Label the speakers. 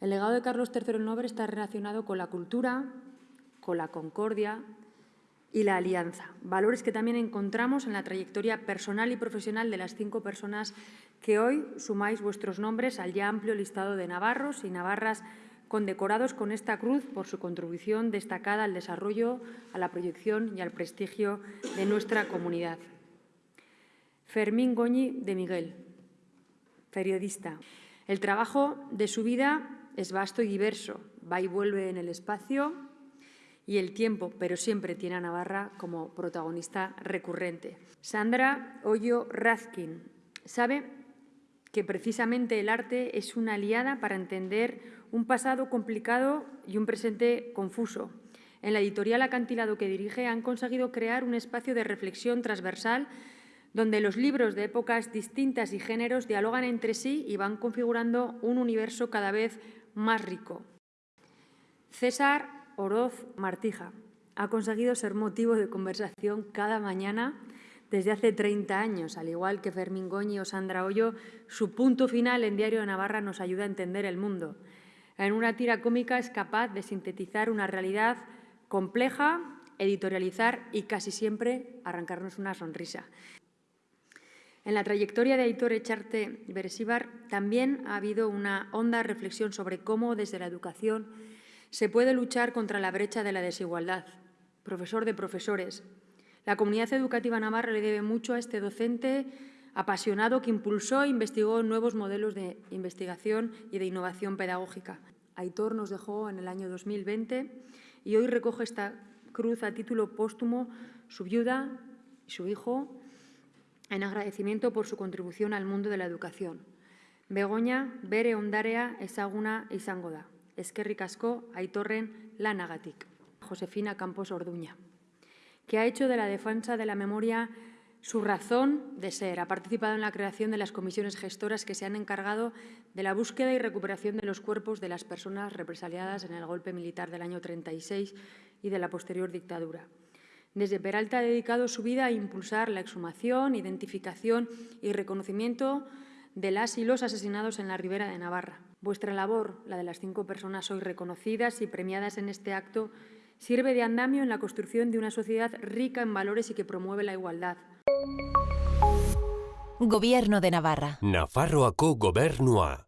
Speaker 1: El legado de Carlos III el Noble está relacionado con la cultura, con la concordia y la alianza, valores que también encontramos en la trayectoria personal y profesional de las cinco personas que hoy sumáis vuestros nombres al ya amplio listado de navarros y navarras condecorados con esta cruz por su contribución destacada al desarrollo, a la proyección y al prestigio de nuestra comunidad. Fermín Goñi de Miguel, periodista. El trabajo de su vida es vasto y diverso, va y vuelve en el espacio y el tiempo, pero siempre tiene a Navarra como protagonista recurrente. Sandra Hoyo Razkin sabe que precisamente el arte es una aliada para entender un pasado complicado y un presente confuso. En la editorial Acantilado que dirige han conseguido crear un espacio de reflexión transversal donde los libros de épocas distintas y géneros dialogan entre sí y van configurando un universo cada vez más rico. César Oroz Martija ha conseguido ser motivo de conversación cada mañana desde hace 30 años. Al igual que Fermín Goñi o Sandra Hoyo, su punto final en Diario de Navarra nos ayuda a entender el mundo. En una tira cómica es capaz de sintetizar una realidad compleja, editorializar y casi siempre arrancarnos una sonrisa. En la trayectoria de Aitor Echarte Beresíbar también ha habido una honda reflexión sobre cómo desde la educación se puede luchar contra la brecha de la desigualdad. Profesor de profesores, la comunidad educativa navarra le debe mucho a este docente apasionado que impulsó e investigó nuevos modelos de investigación y de innovación pedagógica. Aitor nos dejó en el año 2020 y hoy recoge esta cruz a título póstumo su viuda y su hijo, en agradecimiento por su contribución al mundo de la educación. Begoña, bere ondarea ezaguna izango da. Eskerrik asko, aitorren lanagatik. Josefina Campos Orduña, que ha hecho de la defensa de la memoria su razón de ser. Ha participado en la creación de las comisiones gestoras que se han encargado de la búsqueda y recuperación de los cuerpos de las personas represaliadas en el golpe militar del año 36 y de la posterior dictadura. Desde Peralta ha dedicado su vida a impulsar la exhumación, identificación y reconocimiento de las y los asesinados en la Ribera de Navarra. Vuestra labor, la de las cinco personas hoy reconocidas y premiadas en este acto, sirve de andamio en la construcción de una sociedad rica en valores y que promueve la igualdad.
Speaker 2: Gobierno de Navarra.
Speaker 3: Nafarroako gobernua.